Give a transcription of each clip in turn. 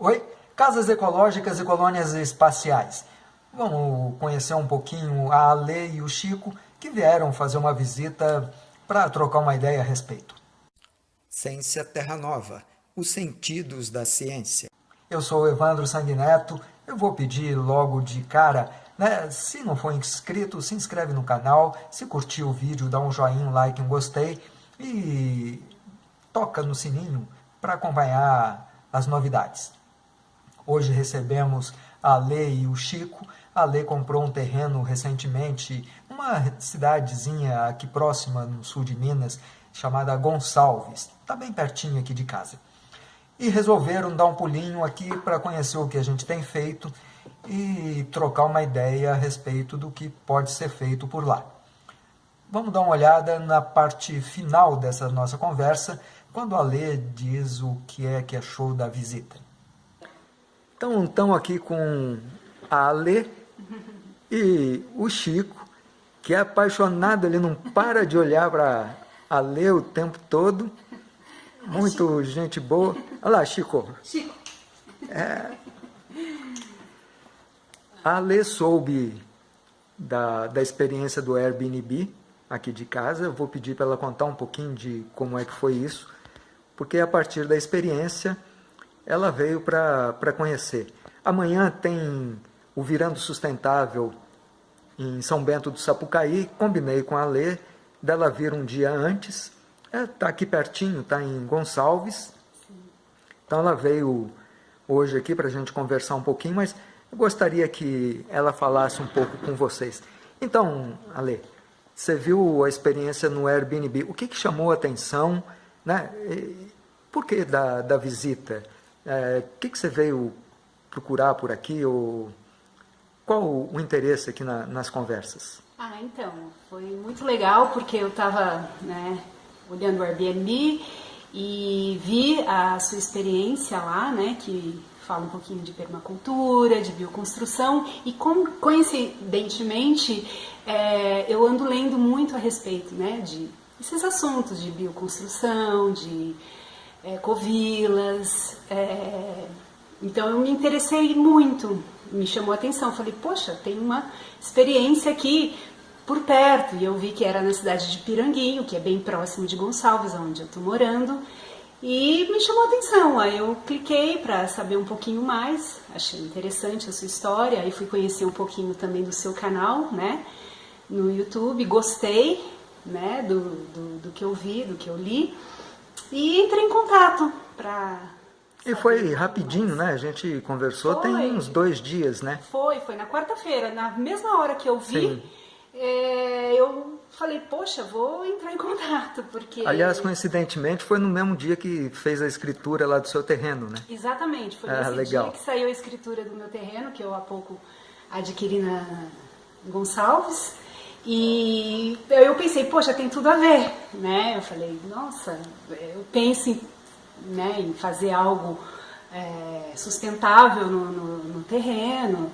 Oi, casas ecológicas e colônias espaciais. Vamos conhecer um pouquinho a Ale e o Chico, que vieram fazer uma visita para trocar uma ideia a respeito. Ciência Terra Nova, os sentidos da ciência. Eu sou o Evandro Sanguineto, eu vou pedir logo de cara, né, se não for inscrito, se inscreve no canal, se curtiu o vídeo, dá um joinha, um like, um gostei e toca no sininho para acompanhar as novidades. Hoje recebemos a Lê e o Chico. A Lê comprou um terreno recentemente, uma cidadezinha aqui próxima, no sul de Minas, chamada Gonçalves. Está bem pertinho aqui de casa. E resolveram dar um pulinho aqui para conhecer o que a gente tem feito e trocar uma ideia a respeito do que pode ser feito por lá. Vamos dar uma olhada na parte final dessa nossa conversa, quando a Lê diz o que é que achou da visita. Então, estão aqui com a Ale e o Chico, que é apaixonado, ele não para de olhar para a Ale o tempo todo. Muito gente boa. Olha lá, Chico. Chico. É. A Ale soube da, da experiência do Airbnb aqui de casa. Eu vou pedir para ela contar um pouquinho de como é que foi isso, porque a partir da experiência ela veio para conhecer. Amanhã tem o Virando Sustentável em São Bento do Sapucaí, combinei com a Lê, dela vir um dia antes, está é, tá aqui pertinho, está em Gonçalves, então ela veio hoje aqui para a gente conversar um pouquinho, mas eu gostaria que ela falasse um pouco com vocês. Então, Ale, você viu a experiência no Airbnb, o que, que chamou a atenção, né? por que da, da visita? É, o que, que você veio procurar por aqui? Ou qual o interesse aqui na, nas conversas? Ah, então, foi muito legal porque eu estava né, olhando o Airbnb e vi a sua experiência lá, né, que fala um pouquinho de permacultura, de bioconstrução e coincidentemente é, eu ando lendo muito a respeito né, de esses assuntos de bioconstrução, de é, covilas. É, então eu me interessei muito, me chamou a atenção. Falei, poxa, tem uma experiência aqui por perto. E eu vi que era na cidade de Piranguinho, que é bem próximo de Gonçalves, onde eu estou morando. E me chamou a atenção. Aí eu cliquei para saber um pouquinho mais. Achei interessante a sua história. Aí fui conhecer um pouquinho também do seu canal, né? No YouTube. Gostei, né? Do, do, do que eu vi, do que eu li. E entrei em contato para... E foi rapidinho, né? A gente conversou foi. tem uns dois dias, né? Foi, foi na quarta-feira. Na mesma hora que eu vi, é, eu falei, poxa, vou entrar em contato, porque... Aliás, coincidentemente, foi no mesmo dia que fez a escritura lá do seu terreno, né? Exatamente, foi ah, nesse legal. dia que saiu a escritura do meu terreno, que eu há pouco adquiri na Gonçalves. E eu pensei, poxa, tem tudo a ver, né? Eu falei, nossa, eu penso em, né, em fazer algo é, sustentável no, no, no terreno,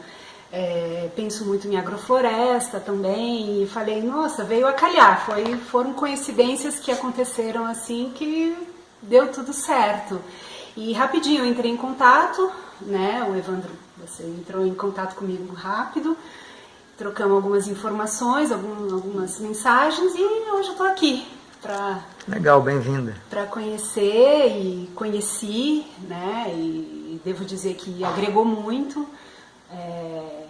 é, penso muito em agrofloresta também, e falei, nossa, veio a calhar, foi, foram coincidências que aconteceram assim que deu tudo certo. E rapidinho eu entrei em contato, né, o Evandro, você entrou em contato comigo rápido, trocamos algumas informações, algumas mensagens e hoje eu estou aqui para legal, bem-vinda para conhecer e conheci, né? E, devo dizer que agregou muito é,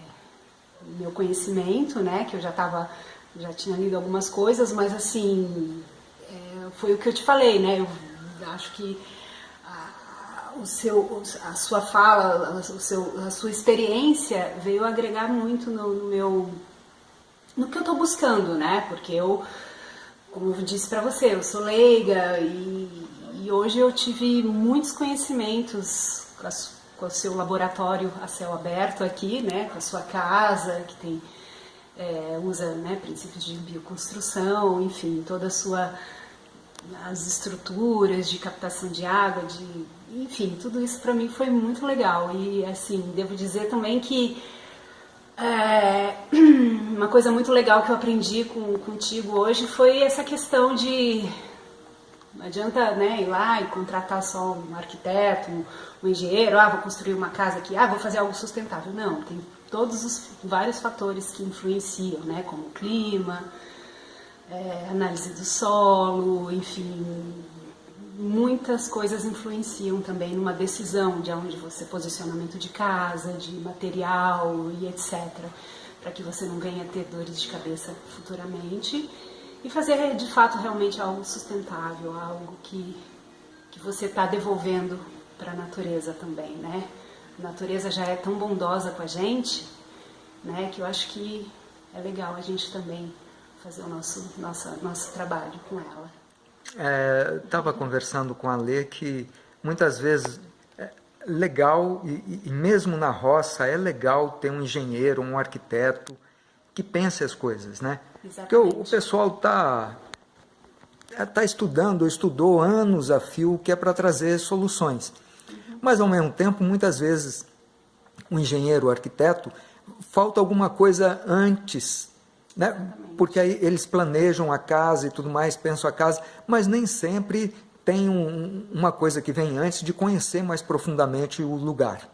meu conhecimento, né? Que eu já estava já tinha lido algumas coisas, mas assim é, foi o que eu te falei, né? Eu acho que o seu, a sua fala, o seu, a sua experiência veio agregar muito no, no meu, no que eu estou buscando, né? Porque eu, como eu disse para você, eu sou leiga e, e, hoje eu tive muitos conhecimentos com, a, com, o seu laboratório a céu aberto aqui, né? Com a sua casa que tem é, usa né, princípios de bioconstrução, enfim, toda a sua as estruturas de captação de água, de enfim, tudo isso para mim foi muito legal. E assim, devo dizer também que é, uma coisa muito legal que eu aprendi com, contigo hoje foi essa questão de, Não adianta né, ir lá e contratar só um arquiteto, um, um engenheiro, ah, vou construir uma casa aqui, ah, vou fazer algo sustentável. Não, tem todos os vários fatores que influenciam, né, como o clima, é, análise do solo, enfim, muitas coisas influenciam também numa decisão de onde você posicionamento de casa, de material e etc, para que você não venha ter dores de cabeça futuramente e fazer de fato realmente algo sustentável, algo que, que você está devolvendo para a natureza também, né? A natureza já é tão bondosa com a gente, né, que eu acho que é legal a gente também fazer o nosso, nosso, nosso trabalho com ela. Estava é, conversando com a Lê que muitas vezes é legal, e, e mesmo na roça, é legal ter um engenheiro, um arquiteto que pense as coisas, né? Exatamente. Porque o, o pessoal está tá estudando, estudou anos a fio, que é para trazer soluções. Uhum. Mas, ao mesmo tempo, muitas vezes, o engenheiro, o arquiteto, falta alguma coisa antes, né? porque aí eles planejam a casa e tudo mais, pensam a casa, mas nem sempre tem um, uma coisa que vem antes de conhecer mais profundamente o lugar.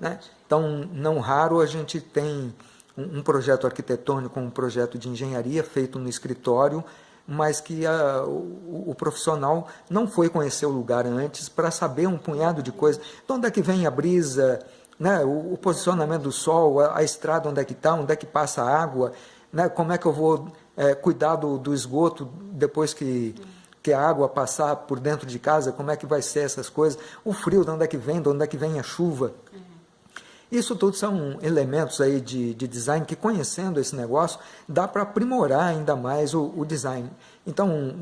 Né? Então, não raro a gente tem um projeto arquitetônico, um projeto de engenharia feito no escritório, mas que a, o, o, profissional não foi conhecer o lugar antes para saber um punhado de coisas. De onde é que vem a brisa, né? o, o posicionamento do sol, a, a estrada onde é que está, onde é que passa a água, né? como é que eu vou é, cuidar do, do esgoto depois que, que a água passar por dentro de casa, como é que vai ser essas coisas, o frio, de onde é que vem, de onde é que vem a chuva. Isso tudo são elementos aí de, de design que, conhecendo esse negócio, dá para aprimorar ainda mais o, o, design. Então,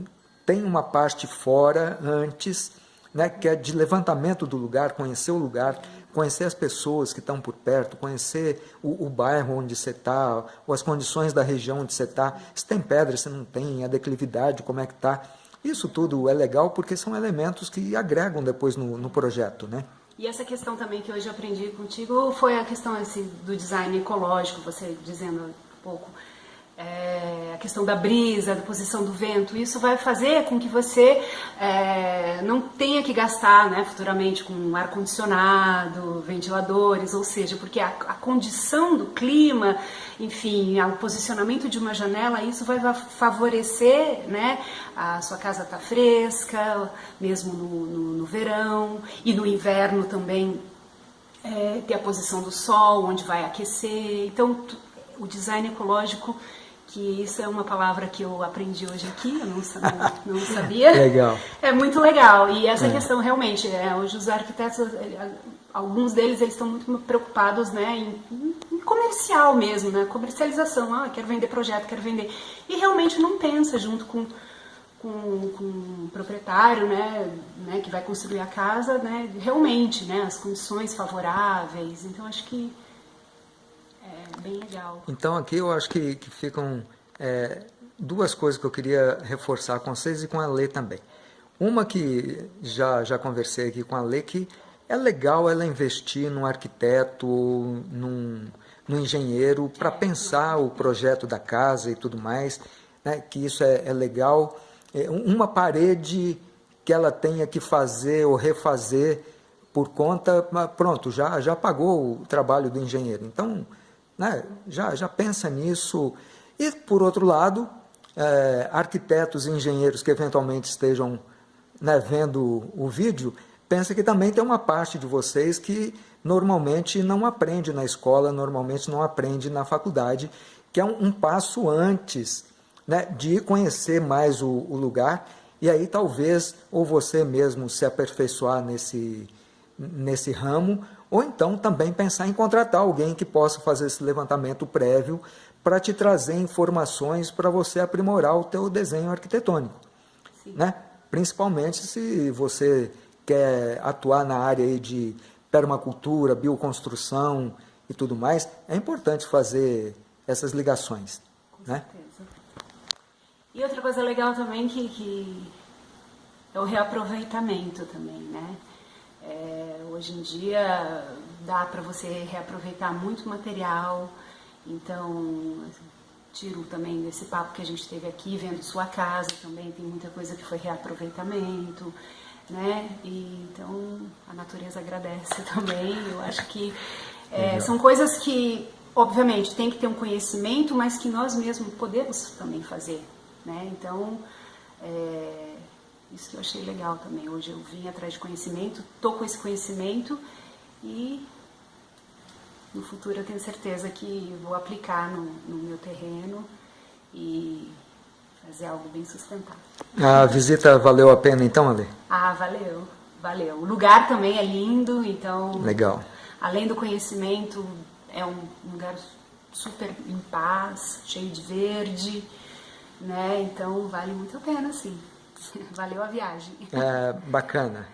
tem uma parte fora, antes, né, que é de levantamento do lugar, conhecer o lugar, conhecer as pessoas que estão por perto, conhecer o, o bairro onde você está, ou as condições da região onde você está, se tem pedra, se não tem, a declividade, como é que está. Isso tudo é legal porque são elementos que agregam depois no, no projeto, né? E essa questão também que hoje aprendi contigo foi a questão assim, do design ecológico, você dizendo um pouco é, a questão da brisa, da posição do vento, isso vai fazer com que você é, não tenha que gastar né, futuramente com ar-condicionado, ventiladores, ou seja, porque a, a, condição do clima, enfim, o posicionamento de uma janela, isso vai favorecer né, a sua casa estar tá fresca, mesmo no, no, no verão, e no inverno também é, ter a posição do sol, onde vai aquecer. Então, o design ecológico que isso é uma palavra que eu aprendi hoje aqui, eu não sabia. Não sabia. legal. É muito legal. E essa é. questão realmente, é, hoje os arquitetos, é, alguns deles eles estão muito preocupados né, em, em, comercial mesmo, né, comercialização. Ah, quero vender projeto, quero vender. E realmente não pensa junto com, com, com o proprietário, né, né, que vai construir a casa, né, realmente, né, as condições favoráveis. Então acho que bem legal. Então aqui eu acho que, que ficam é, duas coisas que eu queria reforçar com vocês e com a Lê também. Uma que já, já conversei aqui com a Lê, que é legal ela investir num arquiteto, num, num engenheiro, para pensar o projeto da casa e tudo mais, né, que isso é, é legal. É, uma parede que ela tenha que fazer ou refazer por conta, pronto, já, já pagou o trabalho do engenheiro. Então, né? já, já pensa nisso. E, por outro lado, é, arquitetos e engenheiros que eventualmente estejam né, vendo o vídeo, pensa que também tem uma parte de vocês que normalmente não aprende na escola, normalmente não aprende na faculdade, que é um, um passo antes né, de conhecer mais o, o, lugar, e aí talvez ou você mesmo se aperfeiçoar nesse, nesse ramo, ou então também pensar em contratar alguém que possa fazer esse levantamento prévio para te trazer informações para você aprimorar o teu desenho arquitetônico. Né? Principalmente se você quer atuar na área de permacultura, bioconstrução e tudo mais, é importante fazer essas ligações. Com né? certeza. E outra coisa legal também que, que é o reaproveitamento também, né? É, hoje em dia dá para você reaproveitar muito material, então tiro também desse papo que a gente teve aqui, vendo sua casa também, tem muita coisa que foi reaproveitamento, né? E, então a natureza agradece também. Eu acho que é, são coisas que, obviamente, tem que ter um conhecimento, mas que nós mesmos podemos também fazer, né? Então, é, isso que eu achei legal também. Hoje eu vim atrás de conhecimento, tô com esse conhecimento e no futuro eu tenho certeza que vou aplicar no, no meu terreno e fazer algo bem sustentável. A visita valeu a pena então, Ale? Ah, valeu, valeu. O lugar também é lindo, então... Legal. Além do conhecimento, é um lugar super em paz, cheio de verde, né? Então vale muito a pena, sim. Valeu a viagem. É, bacana.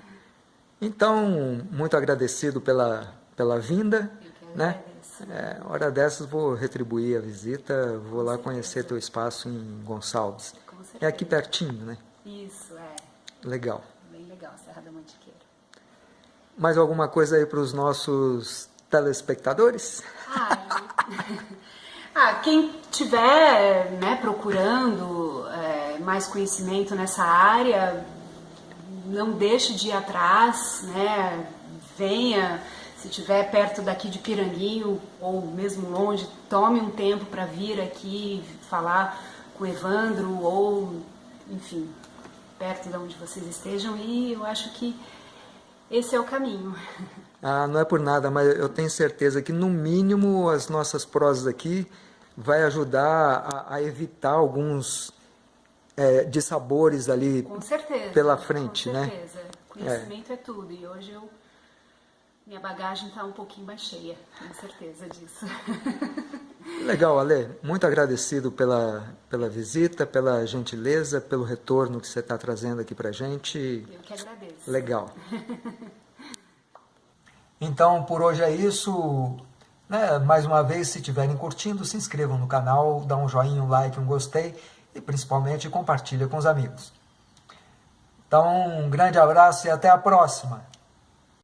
Então, muito agradecido pela, pela vinda. né? É, hora dessas vou retribuir a visita, vou lá conhecer teu espaço em Gonçalves. É aqui pertinho, né? Isso, é. Legal. Bem legal, Serra da Mantiqueira. Mais alguma coisa aí para os nossos telespectadores? Ah, ah quem tiver né, procurando é, mais conhecimento nessa área, não deixe de ir atrás, né? Venha se estiver perto daqui de Piranguinho ou mesmo longe, tome um tempo para vir aqui falar com o Evandro ou, enfim, perto de onde vocês estejam e eu acho que esse é o caminho. Ah, não é por nada, mas eu tenho certeza que no mínimo as nossas prosas aqui vai ajudar a, a evitar alguns é, dissabores ali certeza, pela frente, com né? certeza. Conhecimento é. é tudo e hoje eu minha bagagem está um pouquinho mais cheia, tenho certeza disso. Legal, Ale. Muito agradecido pela, pela visita, pela gentileza, pelo retorno que você está trazendo aqui para gente. Eu que agradeço. Legal. Então, por hoje é isso. Né? Mais uma vez, se estiverem curtindo, se inscrevam no canal, dá um joinha, um like, um gostei e principalmente compartilha com os amigos. Então, um grande abraço e até a próxima.